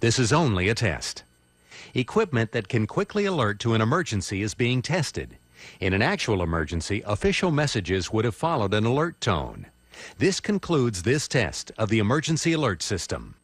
This is only a test. Equipment that can quickly alert to an emergency is being tested. In an actual emergency, official messages would have followed an alert tone. This concludes this test of the emergency alert system.